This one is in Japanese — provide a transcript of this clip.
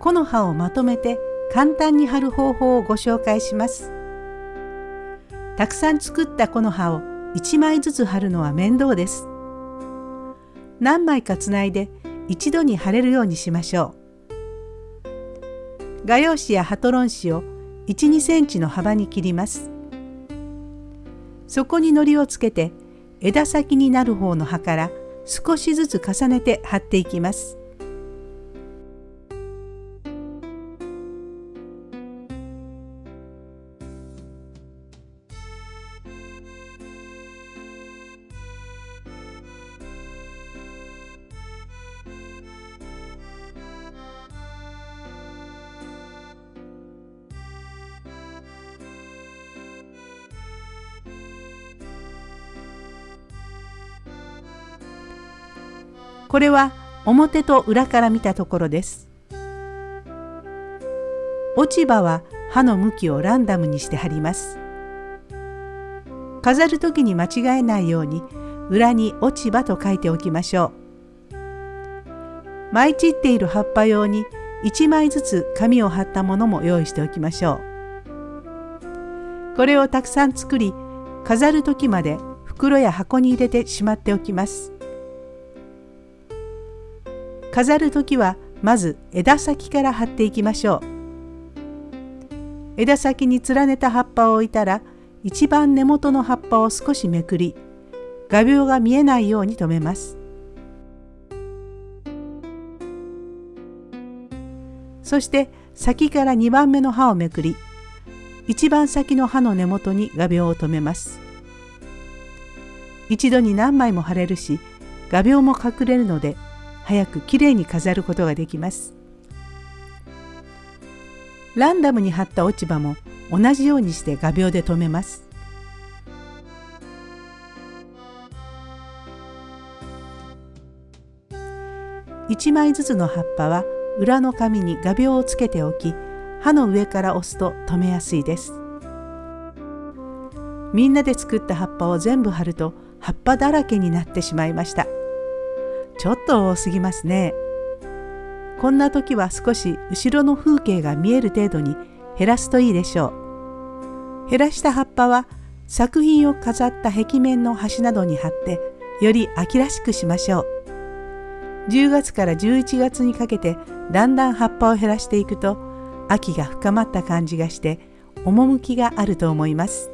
木の葉をまとめて簡単に貼る方法をご紹介します。たくさん作った木の葉を1枚ずつ貼るのは面倒です。何枚かつないで一度に貼れるようにしましょう。画用紙やハトロン紙を1、2センチの幅に切ります。そこに糊をつけて枝先になる方の葉から少しずつ重ねて貼っていきます。これは表と裏から見たところです。落ち葉は刃の向きをランダムにして貼ります。飾る時に間違えないように裏に落ち葉と書いておきましょう。舞い散っている葉っぱ用に1枚ずつ紙を貼ったものも用意しておきましょう。これをたくさん作り飾る時まで袋や箱に入れてしまっておきます。飾る時はまず枝先から貼っていきましょう。枝先に連ねた葉っぱを置いたら一番根元の葉っぱを少しめくり画鋲が見えないように留めます。そして先から2番目の刃をめくり一番先の刃の根元に画鋲を留めます。一度に何枚も貼れるし画鋲も隠れるので早くきれいに飾ることができます。ランダムに貼った落ち葉も同じようにして画鋲で留めます。1枚ずつの葉っぱは裏の紙に画鋲をつけておき刃の上から押すと留めやすいです。みんなで作った葉っぱを全部貼ると葉っぱだらけになってしまいました。ちょっと多すぎますね。こんな時は少し後ろの風景が見える程度に減らすといいでしょう。減らした葉っぱは作品を飾った壁面の端などに貼ってより秋らしくしましょう。10月から11月にかけてだんだん葉っぱを減らしていくと秋が深まった感じがして趣があると思います。